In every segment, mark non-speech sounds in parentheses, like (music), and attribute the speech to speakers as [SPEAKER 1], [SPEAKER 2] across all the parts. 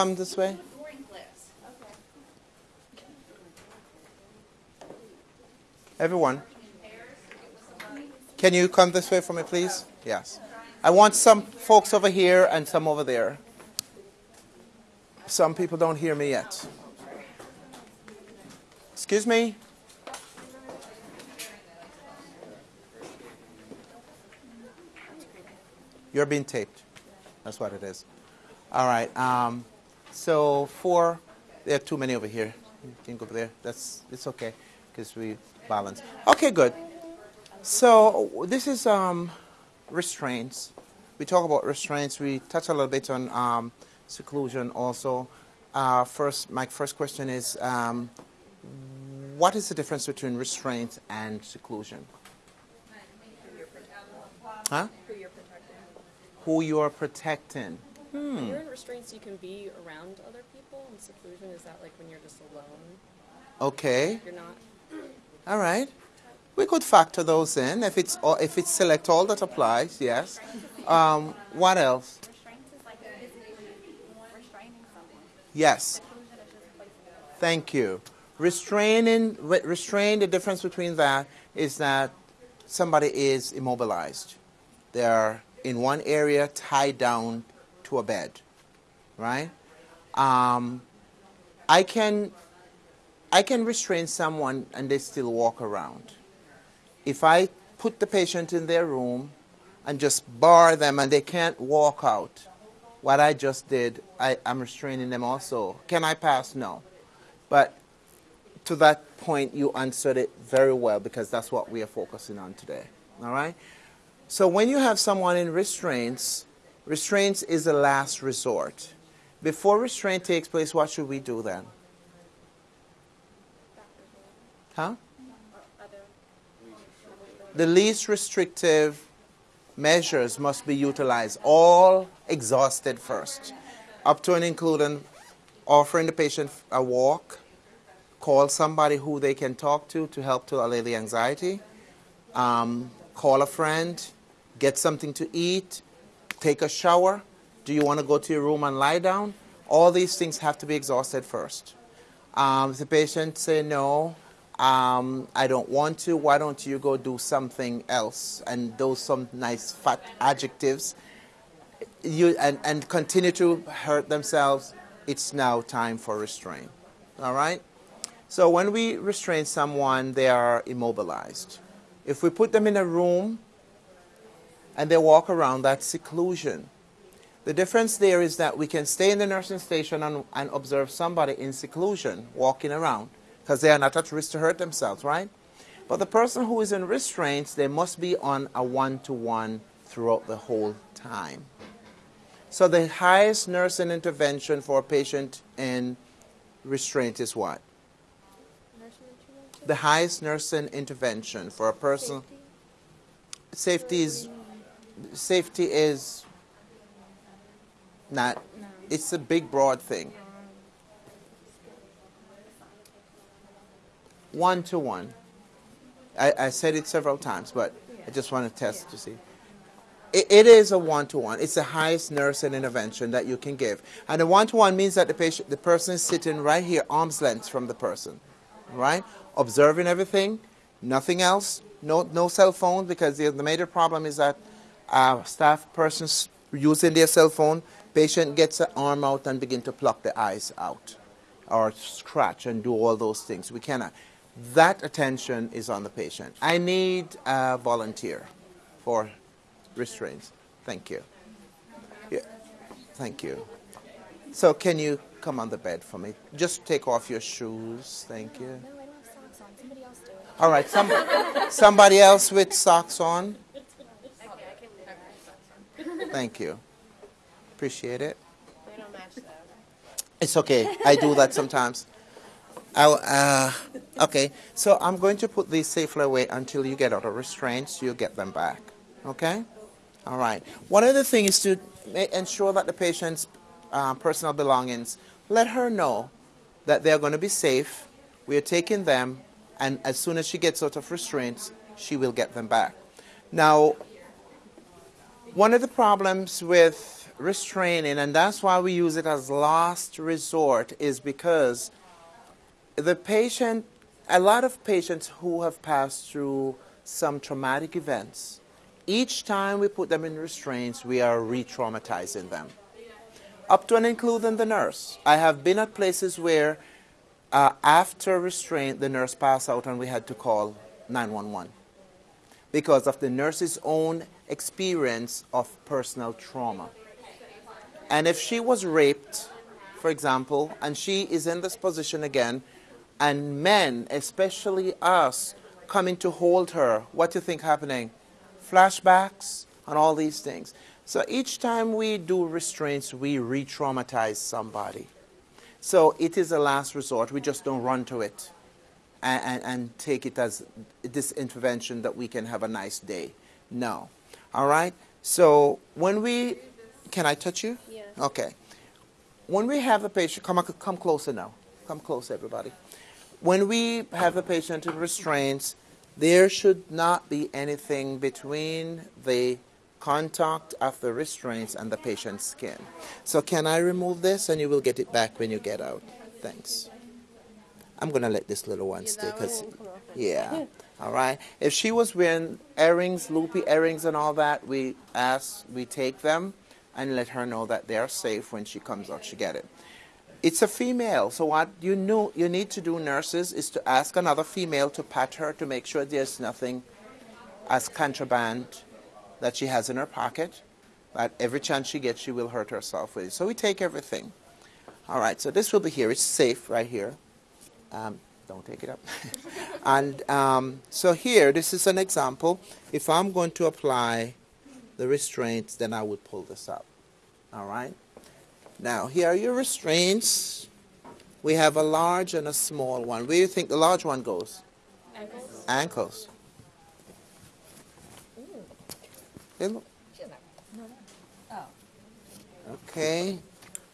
[SPEAKER 1] Come this way. Everyone. Can you come this way for me, please? Yes. I want some folks over here and some over there. Some people don't hear me yet. Excuse me? You're being taped. That's what it is. All right. Um, so four. There are too many over here. You can go over there. That's it's okay because we balance. Okay, good. So this is um, restraints. We talk about restraints. We touch a little bit on um, seclusion also. Uh, first, my first question is, um, what is the difference between restraint and seclusion? Huh? Who you are protecting.
[SPEAKER 2] When
[SPEAKER 1] Hmm.
[SPEAKER 2] you're in restraints, you can be around other people. And seclusion is that like when you're just alone.
[SPEAKER 1] Okay.
[SPEAKER 2] You're not. (clears throat)
[SPEAKER 1] All right. We could factor those in if it's all, if it's select all that applies. Yes. Um, what else?
[SPEAKER 3] Restraints is like physically restraining someone.
[SPEAKER 1] Yes.
[SPEAKER 3] Seclusion is just placing
[SPEAKER 1] Thank you. Restraining, restrain. The difference between that is that somebody is immobilized. They are in one area, tied down to a bed, right? Um, I can, I can restrain someone and they still walk around. If I put the patient in their room and just bar them and they can't walk out, what I just did, I, I'm restraining them also. Can I pass? No. But to that point, you answered it very well because that's what we are focusing on today. All right? So when you have someone in restraints, restraints is the last resort. Before restraint takes place, what should we do then? Huh? The least restrictive measures must be utilized, all exhausted first, up to and including offering the patient a walk, call somebody who they can talk to to help to allay the anxiety, um, call a friend, get something to eat, take a shower. Do you want to go to your room and lie down? All these things have to be exhausted first. Um, if the patient say no, um, I don't want to, why don't you go do something else? And those some nice fat adjectives you, and, and continue to hurt themselves, it's now time for restraint. All right? So when we restrain someone, they are immobilized. If we put them in a room and they walk around, that seclusion. The difference there is that we can stay in the nursing station and, and observe somebody in seclusion walking around because they are not at risk to hurt themselves, right? But the person who is in restraints, they must be on a one to one throughout the whole time. So the highest nursing intervention for a patient in restraint is what? The highest nursing intervention for a person. Safety is safety is not. It's a big, broad thing. One to one. I, I said it several times, but I just want to test to see. It, it is a one to one. It's the highest nursing intervention that you can give, and the one to one means that the patient, the person is sitting right here, arm's length from the person, right, observing everything, nothing else, no no cell phone because the, the major problem is that uh, staff persons using their cell phone, patient gets an arm out and begin to pluck the eyes out, or scratch and do all those things. We cannot. That attention is on the patient. I need a volunteer for restraints. Thank you. Yeah. Thank you. So can you come on the bed for me? Just take off your shoes. Thank you.
[SPEAKER 3] No, I don't have socks on. Somebody else do it.
[SPEAKER 1] All right. Some, somebody else with socks on. Thank you. Appreciate it.
[SPEAKER 4] They don't match though.
[SPEAKER 1] It's okay. I do that sometimes. I, uh, okay, so I'm going to put these safely away until you get out of restraints. You get them back. Okay? All right. One other thing is to ensure that the patient's uh, personal belongings, let her know that they're going to be safe. We are taking them, and as soon as she gets out of restraints, she will get them back. Now, one of the problems with restraining, and that's why we use it as last resort, is because the patient, a lot of patients who have passed through some traumatic events, each time we put them in restraints, we are re traumatizing them. Up to and including the nurse. I have been at places where uh, after restraint, the nurse passed out and we had to call 911 because of the nurse's own experience of personal trauma. And if she was raped, for example, and she is in this position again, and men, especially us, coming to hold her, what do you think happening? Flashbacks and all these things. So each time we do restraints, we re traumatize somebody. So it is a last resort. We just don't run to it and, and, and, take it as this intervention that we can have a nice day. No. All right? So when we. Can I touch you?
[SPEAKER 2] Yeah.
[SPEAKER 1] Okay. When we have a patient, come, come closer now. Come close, everybody. When we have a patient in restraints, there should not be anything between the contact of the restraints and the patient's skin. So can I remove this and you will get it back when you get out? Thanks. I'm going to let this little one stay because, yeah. (laughs) All right. If she was wearing earrings, loopy earrings, and all that, we ask, we take them and let her know that they are safe when she comes out. She get it. It's a female, so what you know you need to do, nurses, is to ask another female to pat her to make sure there's nothing as contraband that she has in her pocket. That every chance she gets, she will hurt herself with it. So we take everything. All right. So this will be here. It's safe right here. Um, don't take it up. (laughs) and um, so here, this is an example. If I'm going to apply the restraints, then I would pull this up. All right? Now, here are your restraints. We have a large and a small one. Where do you think the large one goes?
[SPEAKER 2] Ankles.
[SPEAKER 1] Ankles. Hey, look. Okay.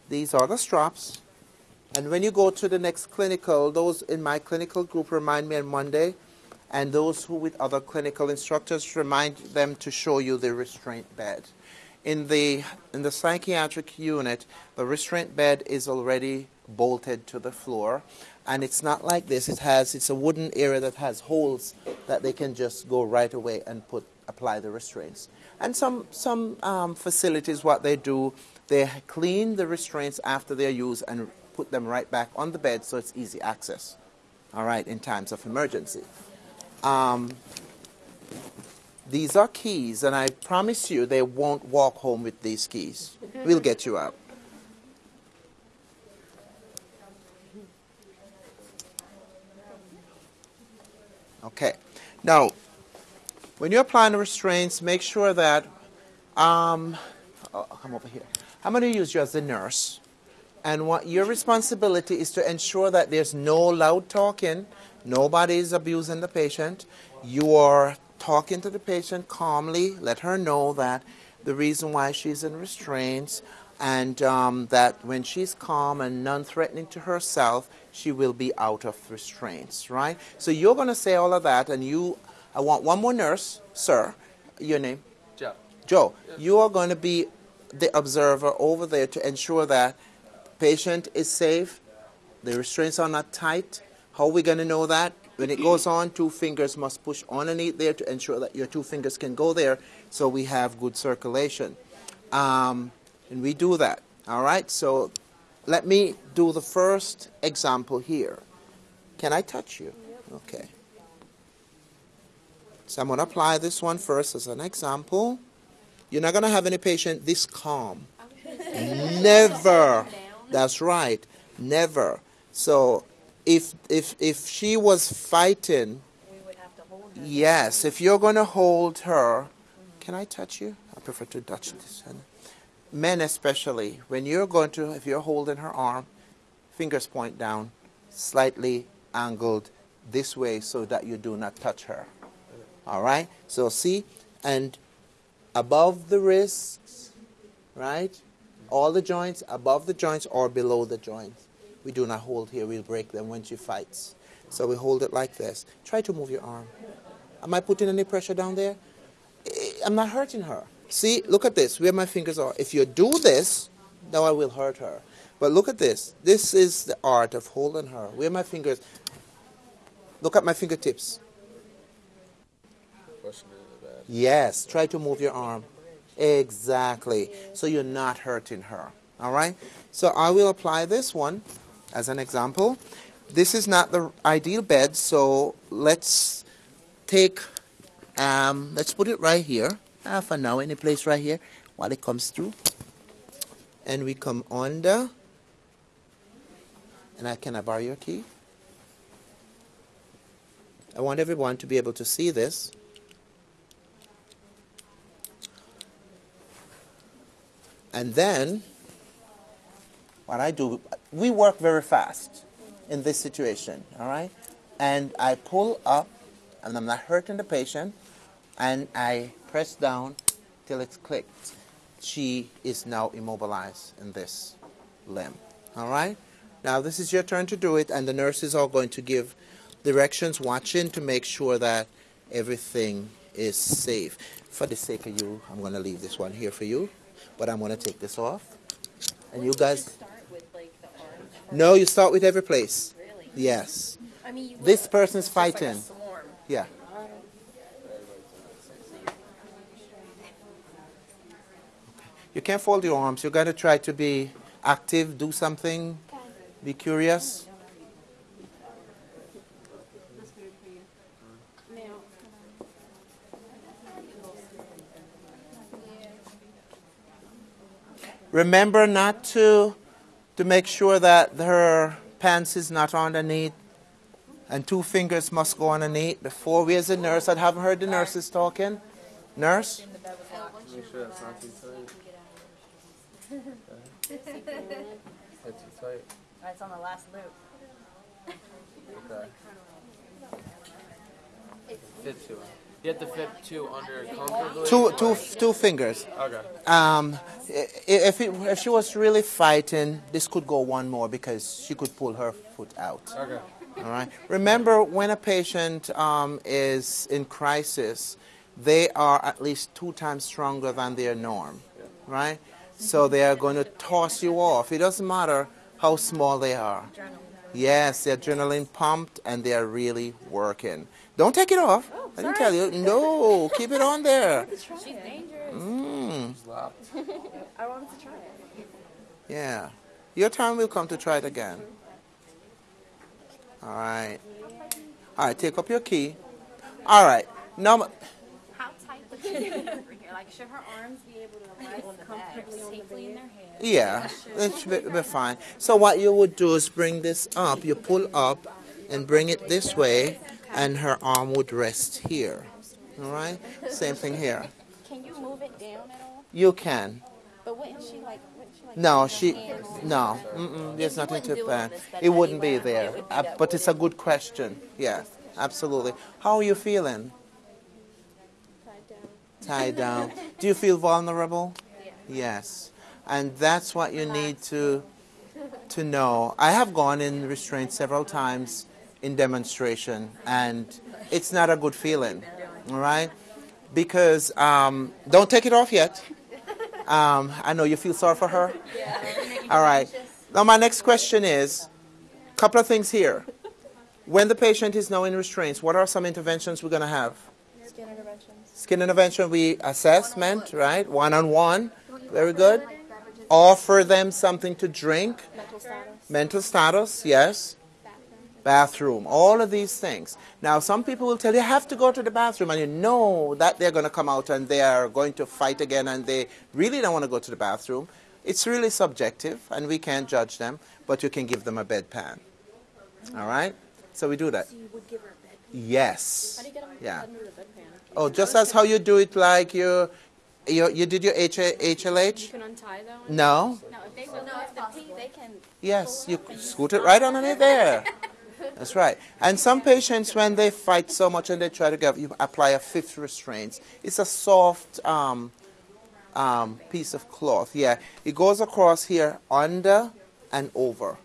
[SPEAKER 1] These are the straps. And when you go to the next clinical, those in my clinical group remind me on Monday, and those who with other clinical instructors remind them to show you the restraint bed. In the in the psychiatric unit, the restraint bed is already bolted to the floor, and it's not like this. It has it's a wooden area that has holes that they can just go right away and put apply the restraints. And some some um, facilities, what they do, they clean the restraints after they're used and put them right back on the bed so it's easy access, all right, in times of emergency. Um, these are keys, and I promise you they won't walk home with these keys. We'll get you out. Okay. Now, when you're applying the restraints, make sure that, um, oh, come over here. I'm going to use you as a nurse. And what your responsibility is to ensure that there's no loud talking, nobody is abusing the patient. You are talking to the patient calmly, let her know that the reason why she's in restraints and um, that when she's calm and non threatening to herself, she will be out of restraints, right? So you're going to say all of that, and you, I want one more nurse, sir. Your name?
[SPEAKER 4] Joe.
[SPEAKER 1] Joe. You are going to be the observer over there to ensure that patient is safe, the restraints are not tight. How are we going to know that? When it goes on, two fingers must push underneath there to ensure that your two fingers can go there so we have good circulation. Um, and we do that. All right? So let me do the first example here. Can I touch you? Okay. So I'm going to apply this one first as an example. You're not going to have any patient this calm. (laughs) Never. That's right. Never. So if if if she was fighting Yes, if you're going to hold her, can I touch you? I prefer to touch this. Men especially, when you're going to, if you're holding her arm, fingers point down, slightly angled this way so that you do not touch her. All right? So see, and above the wrists, right? All the joints, above the joints or below the joints. We do not hold here, we'll break them when she fights. So we hold it like this. Try to move your arm. Am I putting any pressure down there? I'm not hurting her. See, look at this, where my fingers are. If you do this, now I will hurt her. But look at this. This is the art of holding her. Where my fingers. Look at my fingertips.
[SPEAKER 4] Pushing it in the bad.
[SPEAKER 1] Yes, try to move your arm. Exactly. So you're not hurting her. All right? So I will apply this one as an example. This is not the ideal bed, so let's take, um, let's put it right here uh, for now, any place right here while it comes through. And we come under. And I can I borrow your key? I want everyone to be able to see this. And then, what I do, we work very fast in this situation, all right? And I pull up, and I'm not hurting the patient, and I press down till it's clicked. She is now immobilized in this limb, all right? Now, this is your turn to do it, and the nurses are going to give directions, watching to make sure that everything is safe. For the sake of you, I'm going to leave this one here for you, but I'm going to take this off. And you guys,
[SPEAKER 2] Start with like
[SPEAKER 1] no, you start with every place.
[SPEAKER 2] Really?
[SPEAKER 1] Yes.
[SPEAKER 2] I mean,
[SPEAKER 1] This person's
[SPEAKER 2] just like
[SPEAKER 1] fighting. Yeah. You can't fold your arms. You're going to try to be active, do something, be curious. Remember not to to make sure that her pants is not underneath and two fingers must go underneath. Before we as a nurse, I haven't heard the nurses talking. Nurse?
[SPEAKER 4] Make sure that's not too tight. That's too tight.
[SPEAKER 3] It's on the last loop.
[SPEAKER 4] Okay. Fit two. You have to fit two under comfortably.
[SPEAKER 1] Two, two, two fingers.
[SPEAKER 4] Okay.
[SPEAKER 1] Um, if, it, if she was really fighting, this could go one more because she could pull her foot out.
[SPEAKER 4] Okay.
[SPEAKER 1] All right. Remember, when a patient um, is in crisis, they are at least two times stronger than their norm, right? So they are going to toss you off. It doesn't matter how small they are. Yes, the adrenaline pumped and they are really working. Don't take it off. I didn't tell you. No, keep it on there. (laughs)
[SPEAKER 3] She's dangerous.
[SPEAKER 1] Mm,
[SPEAKER 4] Slap. (laughs)
[SPEAKER 3] I wanted to try it.
[SPEAKER 1] yeah. Your time will come to try it again. All right. All right, take up your key. All right. Now,
[SPEAKER 3] How tight would she be over here? Like, should her arms be able to rest comfortably safely in their head?
[SPEAKER 1] Yeah, it should be, be fine. So what you would do is bring this up. You pull up and bring it this way, and her arm would rest here. All right. Same thing here.
[SPEAKER 3] Can you move it down at all?
[SPEAKER 1] You can.
[SPEAKER 3] But wouldn't she like? Wouldn't she like?
[SPEAKER 1] No, she. No. Mm-mm, there's nothing to
[SPEAKER 3] do it on
[SPEAKER 1] plan.
[SPEAKER 3] this bed
[SPEAKER 1] It wouldn't be there.
[SPEAKER 3] It would be
[SPEAKER 1] Uh, but it's a good question. Yeah, absolutely. How are you feeling? Tied down. Tied down. Do you feel vulnerable? Yes. And that's what you need to to know. I have gone in restraint several times in demonstration, and it's not a good feeling. All right, because um, don't take it off yet. Um, I know you feel sorry for her. All right. Now my next question is, a couple of things here. When the patient is now in restraints, what are some interventions we're going to have?
[SPEAKER 3] Skin interventions.
[SPEAKER 1] Skin intervention, we assessment, right? One on one. Very good. Offer them something to drink.
[SPEAKER 3] Mental status.
[SPEAKER 1] Mental status, yes. Bathroom, all of these things. Now, some people will tell you, you have to go to the bathroom, and you know that they're going to come out and they are going to fight again, and they really don't want to go to the bathroom. It's really subjective, and we can't judge them, but you can give them a bedpan. All right? So we do that.
[SPEAKER 2] You would give her a bed.
[SPEAKER 1] Yes.
[SPEAKER 2] How do you get them
[SPEAKER 1] Yeah.
[SPEAKER 2] under the bedpan?
[SPEAKER 1] Oh, just as how you do it like you, you, you did your H-
[SPEAKER 2] You can untie them.
[SPEAKER 1] No.
[SPEAKER 3] No, if they will, no, if the pee, they can.
[SPEAKER 1] Yes, you scoot it right underneath there. (laughs) (laughs) That's right. And some patients, when they fight so much and they try to get, you apply a fifth restraint. It's a soft um, um, piece of cloth. Yeah, it goes across here, under and over.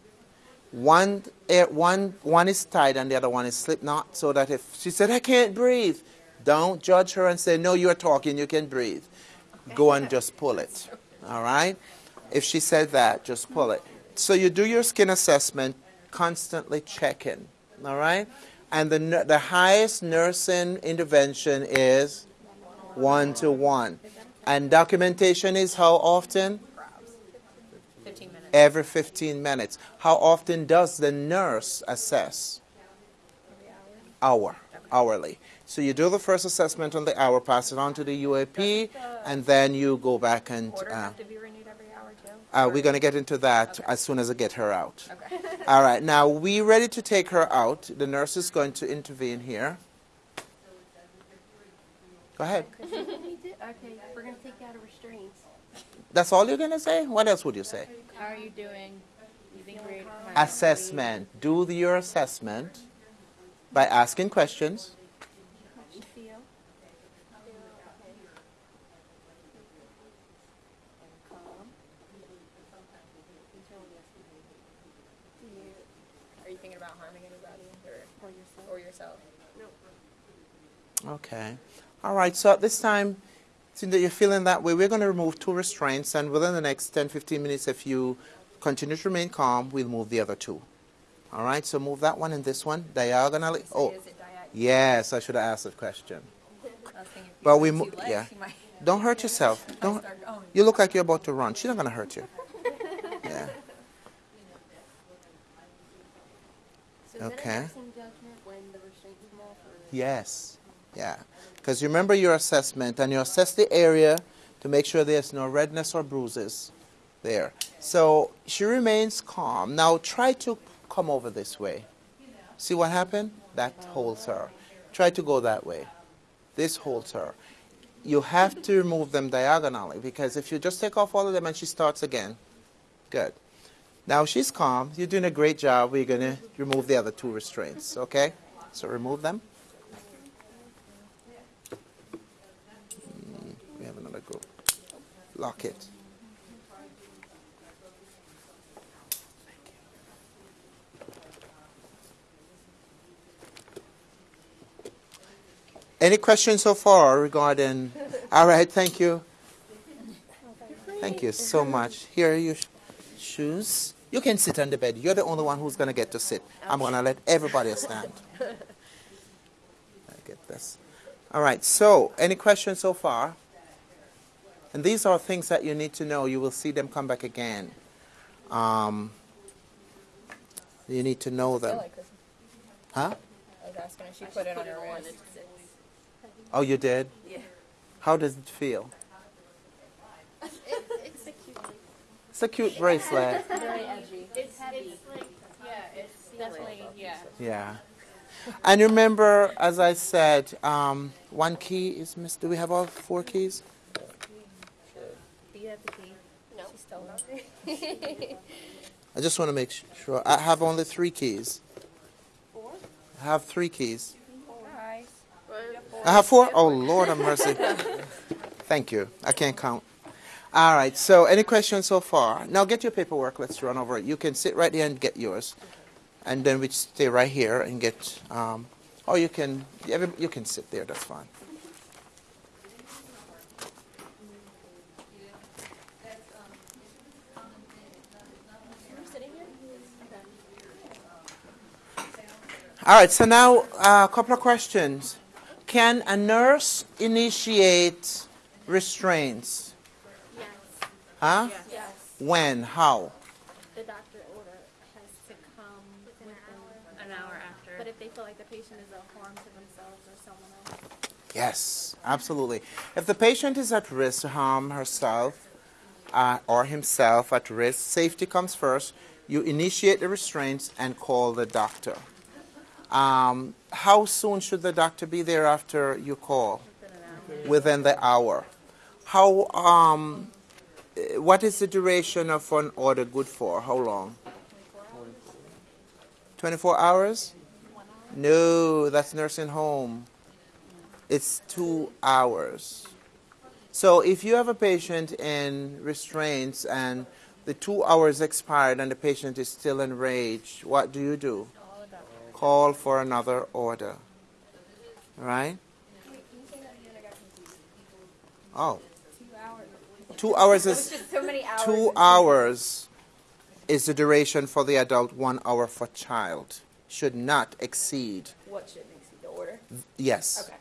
[SPEAKER 1] One, eh, one, one is tied and the other one is slip knot, so that if she said, I can't breathe, don't judge her and say, No, you're talking, you can breathe. go and just pull it. All right? If she said that, just pull it. So you do your skin assessment, constantly checking. All right? And the, the highest nursing intervention is one to one. And documentation is how often?
[SPEAKER 5] 15 minutes.
[SPEAKER 1] Every 15 minutes. How often does the nurse assess? Hour, hourly. So you do the first assessment on the hour, pass it on to the UAP, and then you go back and. Uh,
[SPEAKER 5] have to be renewed every hour too?
[SPEAKER 1] Uh, we're going to get into that
[SPEAKER 5] Okay.
[SPEAKER 1] as soon as I get her out.
[SPEAKER 5] Okay. (laughs)
[SPEAKER 1] All right, now we ready to take her out. The nurse is going to intervene here. Go ahead. (laughs)
[SPEAKER 3] Okay, we're gonna take out a restraints.
[SPEAKER 1] That's all you're going to say? What else would you say?
[SPEAKER 5] How are you doing? You think
[SPEAKER 1] Assessment. Do the, your assessment by asking questions.
[SPEAKER 3] How you feel? Calm.
[SPEAKER 5] Are you thinking about harming anybody or,
[SPEAKER 3] Or yourself.
[SPEAKER 5] or yourself?
[SPEAKER 1] Okay. All right, so at this time, since that you're feeling that way, we're going to remove two restraints, and within the next 10 15 minutes, if you continue to remain calm, we'll move the other two. All right, so move that one and this one diagonally. Oh,
[SPEAKER 5] Is it oh. diag-
[SPEAKER 1] yes, I should have asked that question.
[SPEAKER 5] I was thinking if
[SPEAKER 1] But we
[SPEAKER 5] put
[SPEAKER 1] mo- yeah. Don't hurt yourself. (laughs) Don't. You look like you're about to run. She's not going to hurt you. Yeah.
[SPEAKER 3] So is that
[SPEAKER 1] Okay.
[SPEAKER 3] a nursing judgment when the restraints come off or?
[SPEAKER 1] Yes. Yeah. Because you remember your assessment and you assess the area to make sure there's no redness or bruises there. So she remains calm. Now try to come over this way. See what happened? That holds her. Try to go that way. This holds her. You have to remove them diagonally because if you just take off all of them and she starts again, good. Now she's calm. You're doing a great job. We're going to remove the other two restraints, okay? So remove them. Mm, We have another group. Lock it. Any questions so far regarding? All right, thank you. Thank you so much. Here you. Shoes. You can sit on the bed. You're the only one who's going to get to sit. I'm going to let everybody stand. I get this. All right, so any questions so far? And these are things that you need to know. You will see them come back again. Um, you need to know them.
[SPEAKER 5] like.
[SPEAKER 1] Huh?
[SPEAKER 5] I was asking if she put it on her wrist.
[SPEAKER 1] Oh, you did?
[SPEAKER 5] Yeah.
[SPEAKER 1] How does it feel?
[SPEAKER 3] It's a cute.
[SPEAKER 1] It's bracelet.
[SPEAKER 3] Very edgy.
[SPEAKER 6] It's, it's like, yeah, it's definitely, yeah.
[SPEAKER 1] Yeah. And remember, as I said, um, one key is missed. Do we have all four keys?
[SPEAKER 5] Do you have the key?
[SPEAKER 3] No.
[SPEAKER 5] She stole it. (laughs)
[SPEAKER 1] I just want to make sure. I have only three keys.
[SPEAKER 3] Four?
[SPEAKER 1] I have three keys.
[SPEAKER 5] Guys.
[SPEAKER 1] I have four? Oh, Lord have mercy. (laughs) Thank you. I can't count. All right. So, any questions so far? Now, get your paperwork. Let's run over it. You can sit right there and get yours, and then we stay right here and get. Um, or you can. You can sit there. That's fine. All right, so now uh, a couple of questions. Can a nurse initiate restraints?
[SPEAKER 3] Yes.
[SPEAKER 1] Huh?
[SPEAKER 3] Yes.
[SPEAKER 1] When? How?
[SPEAKER 3] The doctor order has to come within
[SPEAKER 6] An hour after.
[SPEAKER 3] But if they feel like the patient is a harm to themselves or someone else.
[SPEAKER 1] Yes, absolutely. If the patient is at risk to harm herself uh, or himself at risk, safety comes first. You initiate the restraints and call the doctor. Um, how soon should the doctor be there after you call? Within the hour. How? Um, what is the duration of an order good for? How long? 24 hours? No, that's nursing home. It's two hours. So if you have a patient in restraints and the two hours expired and the patient is still enraged, what do you do? Call for another order. Right? Oh.
[SPEAKER 3] Two hours
[SPEAKER 1] Two hours
[SPEAKER 5] It's
[SPEAKER 1] is
[SPEAKER 5] so many hours.
[SPEAKER 1] two hours is the duration for the adult, one hour for child. Should not exceed.
[SPEAKER 2] What should exceed the order?
[SPEAKER 1] Yes.
[SPEAKER 2] Okay.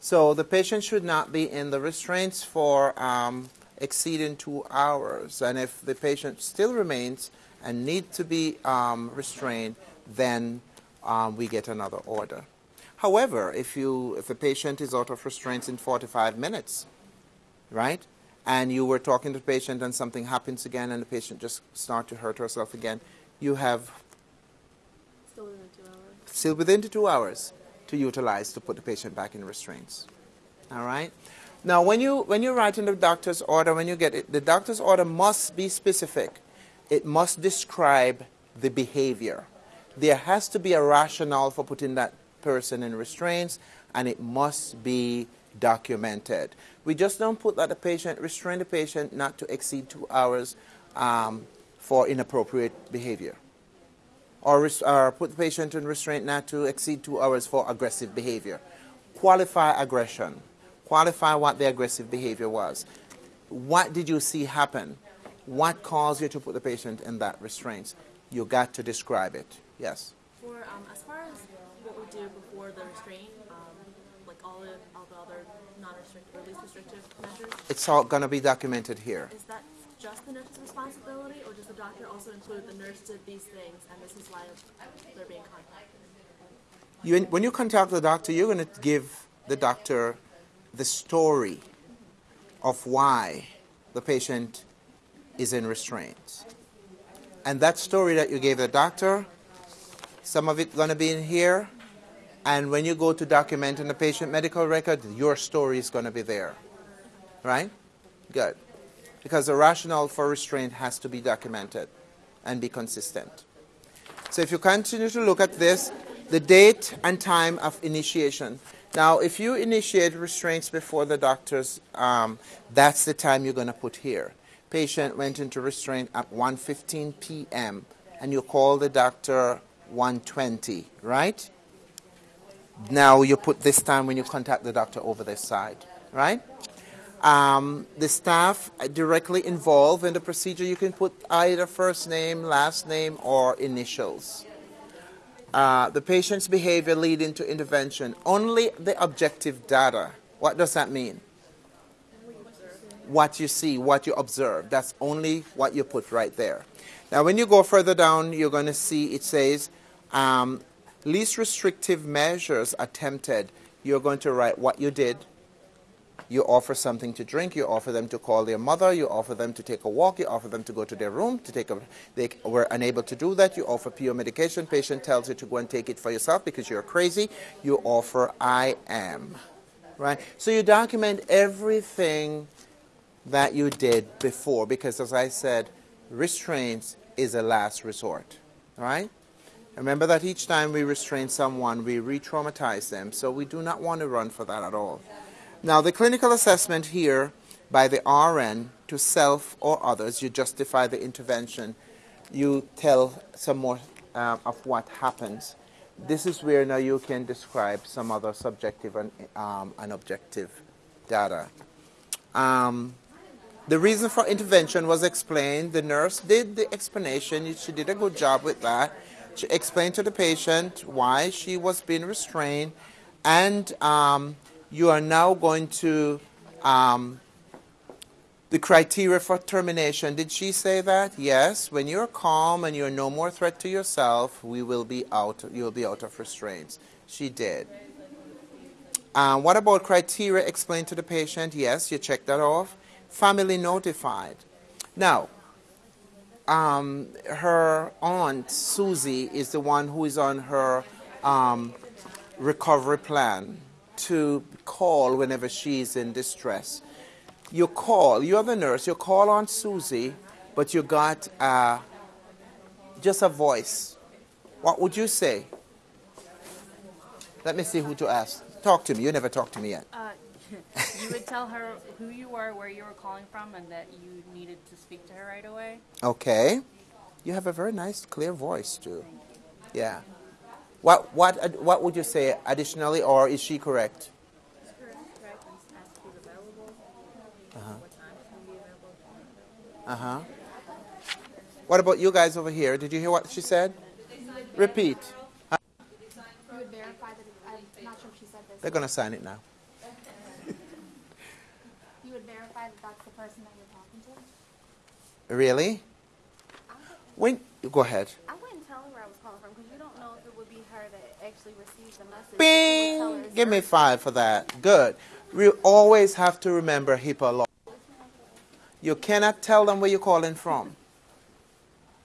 [SPEAKER 1] So the patient should not be in the restraints for um, exceeding two hours. And if the patient still remains and need to be um, restrained, then um, we get another order. However, if you if the patient is out of restraints in 45 minutes, right, and you were talking to the patient and something happens again and the patient just start to hurt herself again, you have
[SPEAKER 6] Still within two hours.
[SPEAKER 1] still within the two hours to utilize to put the patient back in restraints. All right. Now, when you when you write in the doctor's order, when you get it, the doctor's order must be specific. It must describe the behavior. There has to be a rationale for putting that person in restraints, and it must be documented. We just don't put that the patient restrain the patient not to exceed two hours um, for inappropriate behavior or, or put the patient in restraint not to exceed two hours for aggressive behavior. Qualify aggression. Qualify what the aggressive behavior was. What did you see happen? What caused you to put the patient in that restraint? You got to describe it. Yes.
[SPEAKER 6] For um, as far as what we do before the restraint, um, like all the all the other non-restrictive or least restrictive measures,
[SPEAKER 1] It's all going to be documented here.
[SPEAKER 6] is that just the nurse's responsibility, or does the doctor also include the nurse did these things and this is why they're being contacted?
[SPEAKER 1] You, when you contact the doctor, you're going to give the doctor the story of why the patient is in restraints. And that story that you gave the doctor, some of it going to be in here. And when you go to document in the patient medical record, your story is going to be there. Right? Good. Because the rationale for restraint has to be documented and be consistent. So if you continue to look at this, the date and time of initiation. Now, if you initiate restraints before the doctor's, um, that's the time you're going to put here. Patient went into restraint at 1:15 p.m. and you call the doctor 1:20, right? Now you put this time when you contact the doctor over this side, right? Um, the staff directly involved in the procedure, you can put either first name, last name, or initials. Uh, the patient's behavior leading to intervention. Only the objective data. What does that mean? What you see, what you observe. That's only what you put right there. Now, when you go further down, you're going to see it says um, least restrictive measures attempted. You're going to write what you did, you offer something to drink, you offer them to call their mother, you offer them to take a walk, you offer them to go to their room to take a they were unable to do that, you offer pure medication, patient tells you to go and take it for yourself because you're crazy, you offer I am. Right? So you document everything that you did before because as I said, restraints is a last resort. Right? Remember that each time we restrain someone, we re traumatize them. So we do not want to run for that at all. Now, the clinical assessment here by the RN to self or others, you justify the intervention, you tell some more uh, of what happens. This is where now you can describe some other subjective and, um, and objective data. Um, the reason for intervention was explained. The nurse did the explanation. She did a good job with that. She explained to the patient why she was being restrained, and um, you are now going to um, the criteria for termination. Did she say that? Yes. When you're calm and you're no more threat to yourself, we will be out. You'll be out of restraints. She did. Um, what about criteria explained to the patient? Yes, you check that off. Family notified. Now, um, her aunt Susie is the one who is on her um, recovery plan to call whenever she's in distress. You call, you're the nurse, you call Aunt Susie, but you got uh, just a voice. What would you say? Let me see who to ask. Talk to me. You never talked to me yet.
[SPEAKER 6] Uh, you would tell her who you were, where you were calling from, and that you needed to speak to her right away.
[SPEAKER 1] Okay. You have a very nice, clear voice, too. Yeah. What, what, what would you say additionally, or is she correct?
[SPEAKER 2] Correct, and ask if he's available.
[SPEAKER 1] Uh-huh.
[SPEAKER 2] What time he's gonna be available,
[SPEAKER 1] Uh huh. What about you guys over here? Did you hear what she said? Repeat.
[SPEAKER 3] You would verify that, I'm not sure if she said this.
[SPEAKER 1] They're going to sign it now.
[SPEAKER 3] You would verify that that's the person that you're talking to?
[SPEAKER 1] Really? When go ahead.
[SPEAKER 3] I wouldn't tell her where I was calling from because you don't know if it would be her that actually received the message. You would tell her
[SPEAKER 1] Bing! Give me five for that. Good. We always have to remember HIPAA law. You cannot tell them where you're calling from.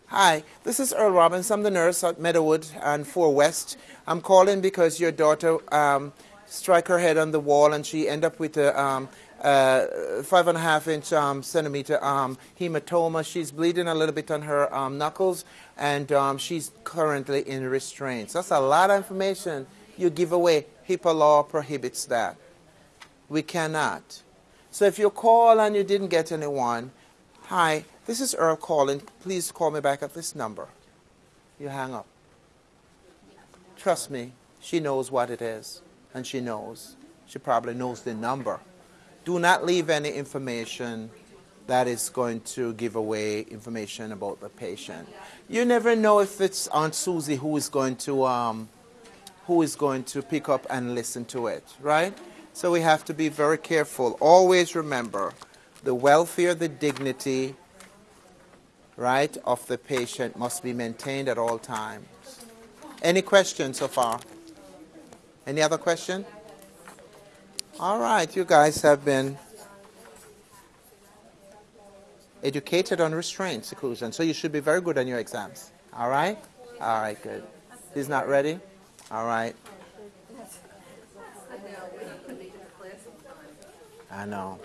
[SPEAKER 1] Hi, this is Earl Robbins. I'm the nurse at Meadowood and 4 West. I'm calling because your daughter um, struck her head on the wall and she ended up with a um, uh, five and a half inch um, centimeter um, hematoma. She's bleeding a little bit on her um, knuckles and um, she's currently in restraints. That's a lot of information you give away. HIPAA law prohibits that. We cannot. So if you call and you didn't get anyone, hi, this is Earl calling. Please call me back at this number. You hang up. Trust me, she knows what it is, and she knows. She probably knows the number. Do not leave any information that is going to give away information about the patient. You never know if it's Aunt Susie who is going to um, who is going to pick up and listen to it, right? So we have to be very careful. Always remember the welfare, the dignity, right, of the patient must be maintained at all times. Any questions so far? Any other question? All right, you guys have been educated on restraint seclusion, so you should be very good on your exams. All right? All right, good. He's not ready? All right. I know.